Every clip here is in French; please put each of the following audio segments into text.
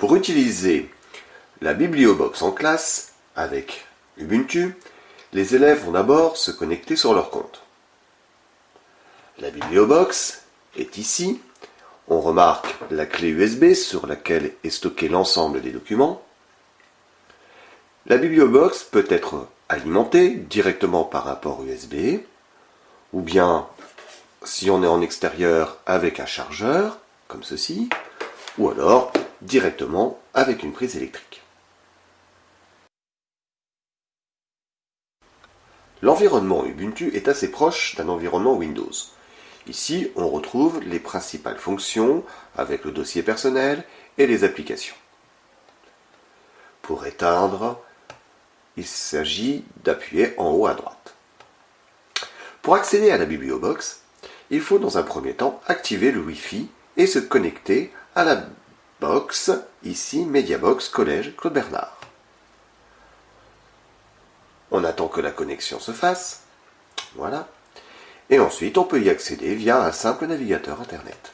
Pour utiliser la bibliobox en classe avec Ubuntu, les élèves vont d'abord se connecter sur leur compte. La bibliobox est ici. On remarque la clé USB sur laquelle est stocké l'ensemble des documents. La bibliobox peut être alimentée directement par un port USB, ou bien, si on est en extérieur, avec un chargeur, comme ceci, ou alors directement avec une prise électrique. L'environnement Ubuntu est assez proche d'un environnement Windows. Ici, on retrouve les principales fonctions avec le dossier personnel et les applications. Pour éteindre, il s'agit d'appuyer en haut à droite. Pour accéder à la bibliobox, il faut dans un premier temps activer le Wi-Fi et se connecter à la box, ici Mediabox Collège Claude Bernard. On attend que la connexion se fasse. Voilà. Et ensuite, on peut y accéder via un simple navigateur Internet.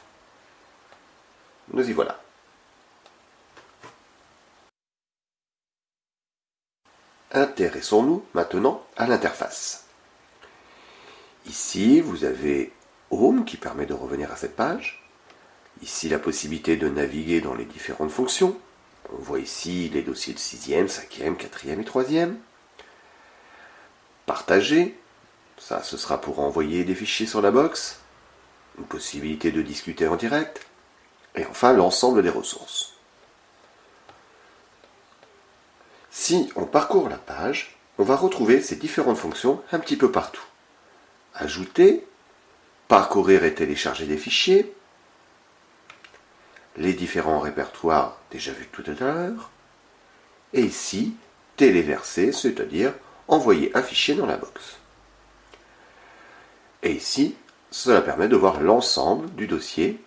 Nous y voilà. Intéressons-nous maintenant à l'interface. Ici, vous avez Home qui permet de revenir à cette page. Ici, la possibilité de naviguer dans les différentes fonctions. On voit ici les dossiers de 6e, 5e, 4e et 3e. Partager, ça ce sera pour envoyer des fichiers sur la box. Une possibilité de discuter en direct. Et enfin, l'ensemble des ressources. Si on parcourt la page, on va retrouver ces différentes fonctions un petit peu partout. Ajouter, parcourir et télécharger des fichiers, les différents répertoires déjà vus tout à l'heure, et ici, téléverser, c'est-à-dire envoyer un fichier dans la box. Et ici, cela permet de voir l'ensemble du dossier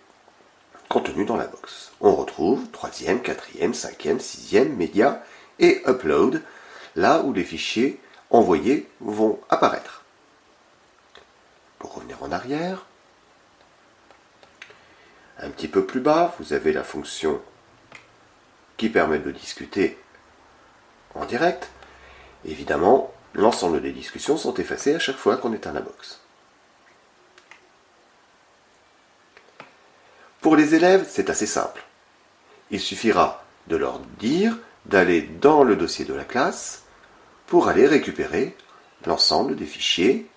contenu dans la box. On retrouve 3e, 4e, 5e, 6e, média et upload, là où les fichiers envoyés vont apparaître. Pour revenir en arrière, un petit peu plus bas, vous avez la fonction qui permet de discuter en direct. Évidemment, l'ensemble des discussions sont effacées à chaque fois qu'on éteint la box. Pour les élèves, c'est assez simple. Il suffira de leur dire d'aller dans le dossier de la classe pour aller récupérer l'ensemble des fichiers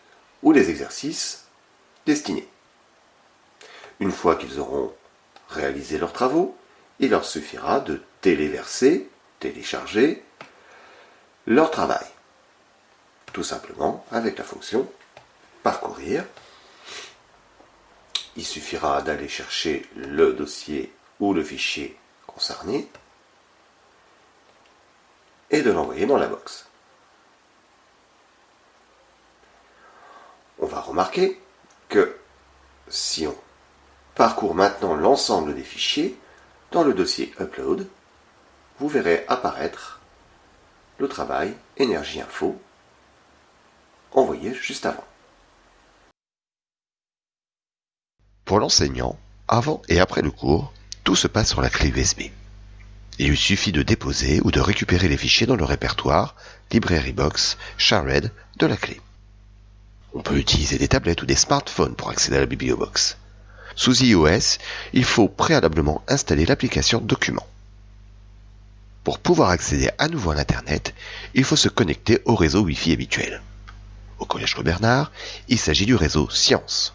ou les exercices destinés. Une fois qu'ils auront réalisé leurs travaux, il leur suffira de téléverser, télécharger leur travail. Tout simplement avec la fonction parcourir. Il suffira d'aller chercher le dossier ou le fichier concerné et de l'envoyer dans la box. On va remarquer que si on parcourt maintenant l'ensemble des fichiers, dans le dossier Upload, vous verrez apparaître le travail Énergie Info envoyé juste avant. Pour l'enseignant, avant et après le cours, tout se passe sur la clé USB. Il lui suffit de déposer ou de récupérer les fichiers dans le répertoire Library Box Shared de la clé. On peut utiliser des tablettes ou des smartphones pour accéder à la bibliobox. Sous iOS, il faut préalablement installer l'application Document. Pour pouvoir accéder à nouveau à l'Internet, il faut se connecter au réseau Wi-Fi habituel. Au Collège Bernard, il s'agit du réseau Science.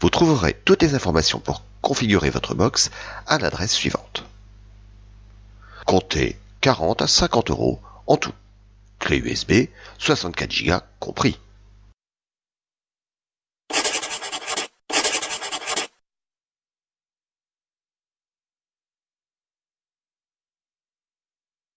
Vous trouverez toutes les informations pour configurer votre box à l'adresse suivante. Comptez 40 à 50 euros en tout. Clé USB, 64 Go compris.